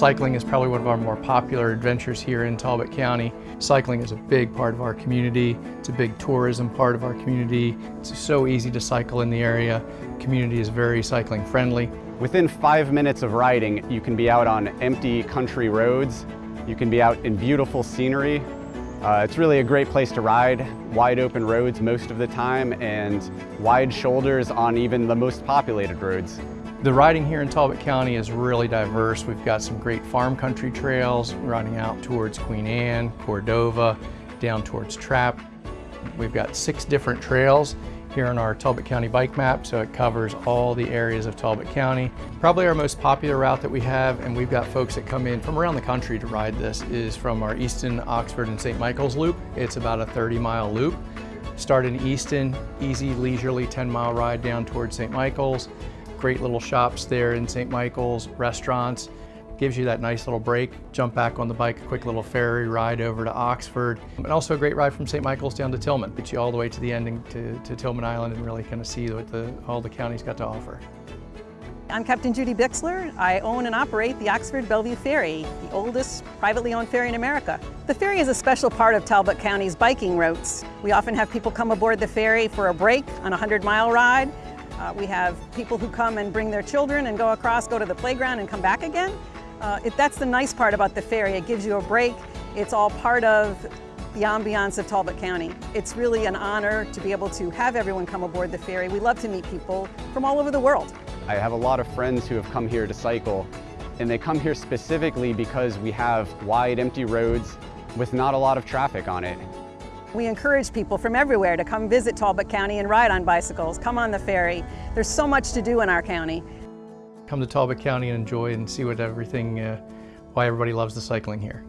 Cycling is probably one of our more popular adventures here in Talbot County. Cycling is a big part of our community. It's a big tourism part of our community. It's so easy to cycle in the area. Community is very cycling friendly. Within five minutes of riding, you can be out on empty country roads. You can be out in beautiful scenery. Uh, it's really a great place to ride, wide open roads most of the time and wide shoulders on even the most populated roads. The riding here in Talbot County is really diverse. We've got some great farm country trails riding out towards Queen Anne, Cordova, down towards Trappe. We've got six different trails here on our Talbot County bike map, so it covers all the areas of Talbot County. Probably our most popular route that we have, and we've got folks that come in from around the country to ride this, is from our Easton, Oxford, and St. Michael's loop. It's about a 30 mile loop. Start in Easton, easy, leisurely 10 mile ride down towards St. Michael's. Great little shops there in St. Michael's, restaurants. Gives you that nice little break, jump back on the bike, a quick little ferry ride over to Oxford. And also a great ride from St. Michael's down to Tilghman. Gets you all the way to the ending to, to Tilghman Island and really kind of see what the, all the county's got to offer. I'm Captain Judy Bixler. I own and operate the Oxford Bellevue Ferry, the oldest privately owned ferry in America. The ferry is a special part of Talbot County's biking routes. We often have people come aboard the ferry for a break on a 100 mile ride. Uh, we have people who come and bring their children and go across, go to the playground and come back again. Uh, it, that's the nice part about the ferry. It gives you a break. It's all part of the ambiance of Talbot County. It's really an honor to be able to have everyone come aboard the ferry. We love to meet people from all over the world. I have a lot of friends who have come here to cycle, and they come here specifically because we have wide, empty roads with not a lot of traffic on it. We encourage people from everywhere to come visit Talbot County and ride on bicycles, come on the ferry. There's so much to do in our county come to Talbot County and enjoy and see what everything, uh, why everybody loves the cycling here.